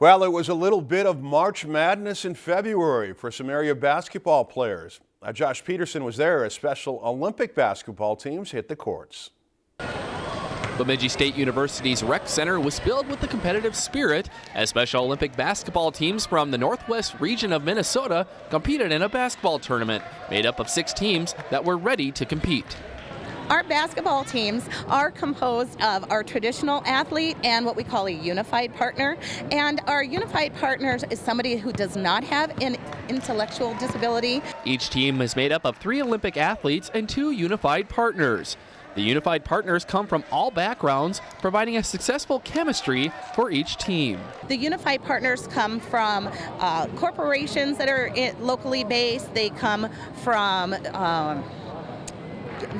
Well, it was a little bit of March Madness in February for some area basketball players. Uh, Josh Peterson was there as Special Olympic basketball teams hit the courts. Bemidji State University's rec center was filled with the competitive spirit as Special Olympic basketball teams from the northwest region of Minnesota competed in a basketball tournament made up of six teams that were ready to compete. Our basketball teams are composed of our traditional athlete and what we call a unified partner. And our unified partner is somebody who does not have an intellectual disability. Each team is made up of three Olympic athletes and two unified partners. The unified partners come from all backgrounds, providing a successful chemistry for each team. The unified partners come from uh, corporations that are locally based. They come from um,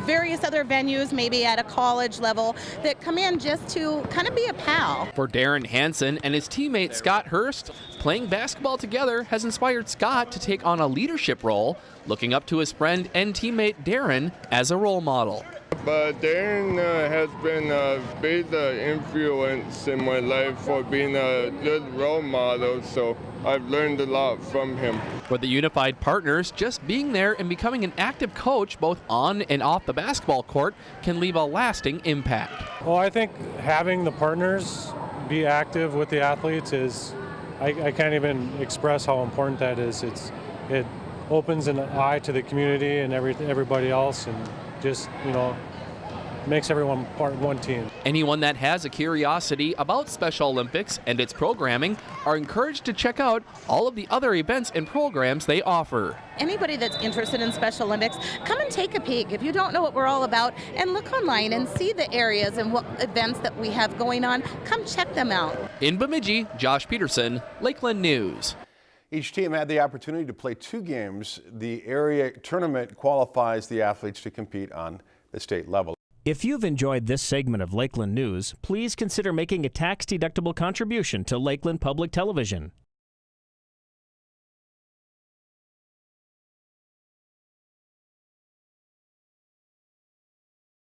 various other venues, maybe at a college level, that come in just to kind of be a pal. For Darren Hanson and his teammate Scott Hurst, playing basketball together has inspired Scott to take on a leadership role, looking up to his friend and teammate Darren as a role model. But Darren uh, has been a big uh, influence in my life for being a good role model, so I've learned a lot from him. For the unified partners, just being there and becoming an active coach both on and off the basketball court can leave a lasting impact. Well, I think having the partners be active with the athletes is, I, I can't even express how important that is. It's, it opens an eye to the community and every, everybody else and just, you know, makes everyone part one team. Anyone that has a curiosity about Special Olympics and its programming are encouraged to check out all of the other events and programs they offer. Anybody that's interested in Special Olympics, come and take a peek if you don't know what we're all about and look online and see the areas and what events that we have going on. Come check them out. In Bemidji, Josh Peterson, Lakeland News. Each team had the opportunity to play two games. The area tournament qualifies the athletes to compete on the state level. If you've enjoyed this segment of Lakeland News, please consider making a tax-deductible contribution to Lakeland Public Television.